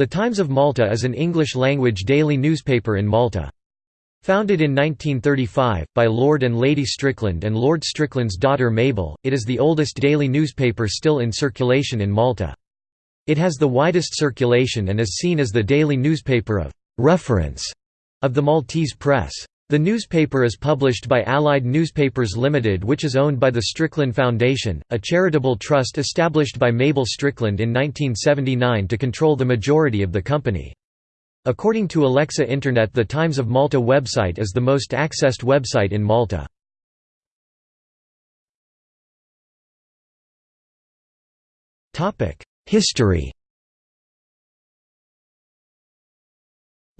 The Times of Malta is an English-language daily newspaper in Malta. Founded in 1935, by Lord and Lady Strickland and Lord Strickland's daughter Mabel, it is the oldest daily newspaper still in circulation in Malta. It has the widest circulation and is seen as the daily newspaper of «reference» of the Maltese press. The newspaper is published by Allied Newspapers Limited which is owned by the Strickland Foundation, a charitable trust established by Mabel Strickland in 1979 to control the majority of the company. According to Alexa Internet the Times of Malta website is the most accessed website in Malta. History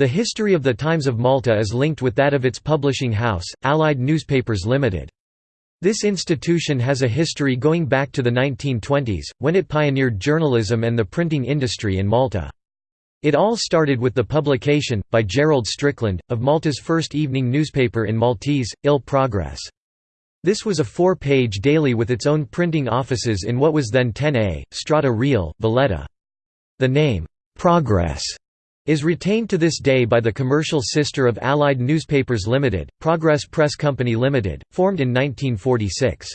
The history of the Times of Malta is linked with that of its publishing house, Allied Newspapers Limited. This institution has a history going back to the 1920s, when it pioneered journalism and the printing industry in Malta. It all started with the publication, by Gerald Strickland, of Malta's first evening newspaper in Maltese, Il Progress. This was a four-page daily with its own printing offices in what was then 10A, Strada Reale, Valletta. The name, "'Progress' is retained to this day by the commercial sister of Allied Newspapers Limited, Progress Press Company Limited, formed in 1946.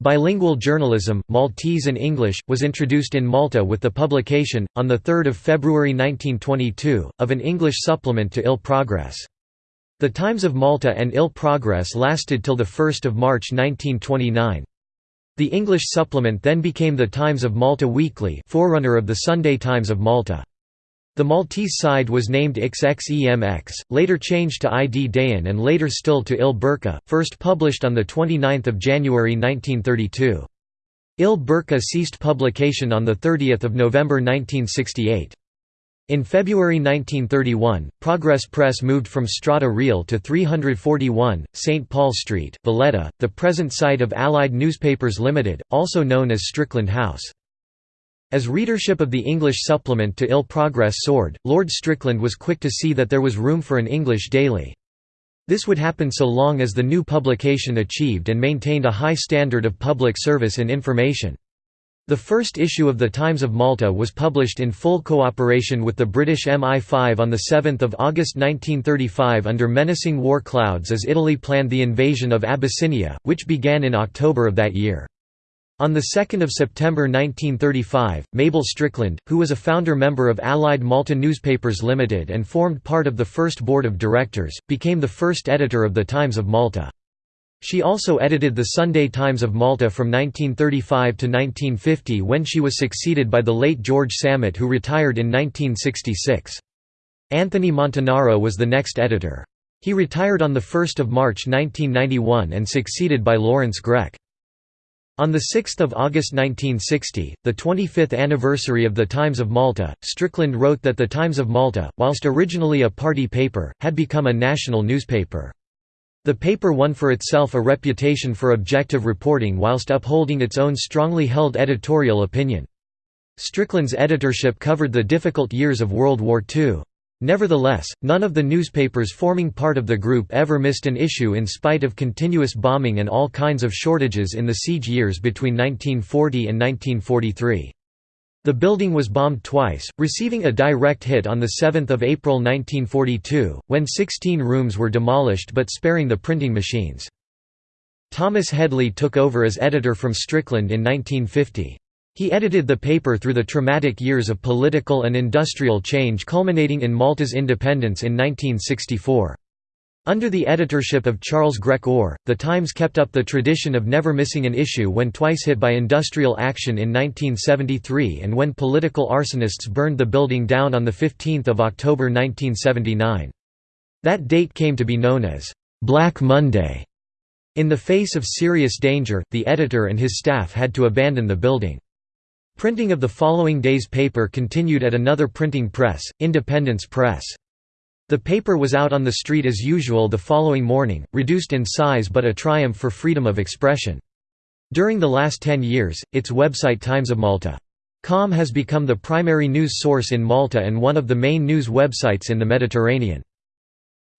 Bilingual journalism, Maltese and English, was introduced in Malta with the publication, on 3 February 1922, of an English supplement to Il Progress. The Times of Malta and Il Progress lasted till 1 March 1929. The English supplement then became the Times of Malta Weekly forerunner of the Sunday Times of Malta. The Maltese side was named XXEMX, later changed to Id Dehen and later still to Il Berqa, first published on 29 January 1932. Il Berqa ceased publication on 30 November 1968. In February 1931, Progress Press moved from Strada Reale to 341, St. Paul Street, Valletta, the present site of Allied Newspapers Limited, also known as Strickland House. As readership of the English supplement to Il Progress soared, Lord Strickland was quick to see that there was room for an English daily. This would happen so long as the new publication achieved and maintained a high standard of public service and information. The first issue of the Times of Malta was published in full cooperation with the British MI5 on 7 August 1935 under menacing war clouds as Italy planned the invasion of Abyssinia, which began in October of that year. On 2 September 1935, Mabel Strickland, who was a founder member of Allied Malta Newspapers Limited and formed part of the first board of directors, became the first editor of the Times of Malta. She also edited the Sunday Times of Malta from 1935 to 1950 when she was succeeded by the late George Samet who retired in 1966. Anthony Montanaro was the next editor. He retired on 1 March 1991 and succeeded by Lawrence Grech. On 6 August 1960, the 25th anniversary of the Times of Malta, Strickland wrote that the Times of Malta, whilst originally a party paper, had become a national newspaper. The paper won for itself a reputation for objective reporting whilst upholding its own strongly held editorial opinion. Strickland's editorship covered the difficult years of World War II. Nevertheless, none of the newspapers forming part of the group ever missed an issue in spite of continuous bombing and all kinds of shortages in the siege years between 1940 and 1943. The building was bombed twice, receiving a direct hit on 7 April 1942, when 16 rooms were demolished but sparing the printing machines. Thomas Headley took over as editor from Strickland in 1950. He edited the paper through the traumatic years of political and industrial change culminating in Malta's independence in 1964. Under the editorship of Charles Grech Orr, The Times kept up the tradition of never missing an issue when twice hit by industrial action in 1973 and when political arsonists burned the building down on 15 October 1979. That date came to be known as «Black Monday». In the face of serious danger, the editor and his staff had to abandon the building. Printing of the following day's paper continued at another printing press, Independence Press. The paper was out on the street as usual the following morning, reduced in size but a triumph for freedom of expression. During the last ten years, its website Times of Malta. Com has become the primary news source in Malta and one of the main news websites in the Mediterranean.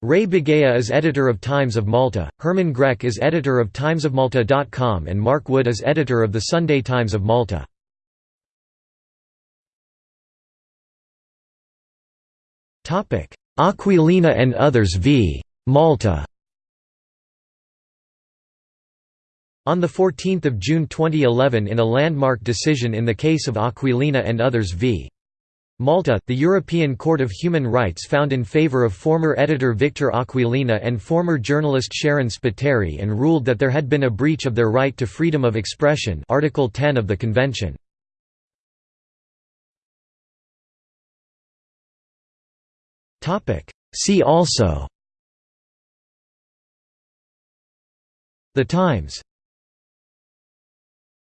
Ray Bugeja is editor of Times of Malta, Herman Grech is editor of timesofmalta.com and Mark Wood is editor of the Sunday Times of Malta. Aquilina and others v. Malta On 14 June 2011 in a landmark decision in the case of Aquilina and others v. Malta, the European Court of Human Rights found in favor of former editor Victor Aquilina and former journalist Sharon Spiteri and ruled that there had been a breach of their right to freedom of expression Article 10 of the Convention. See also. The Times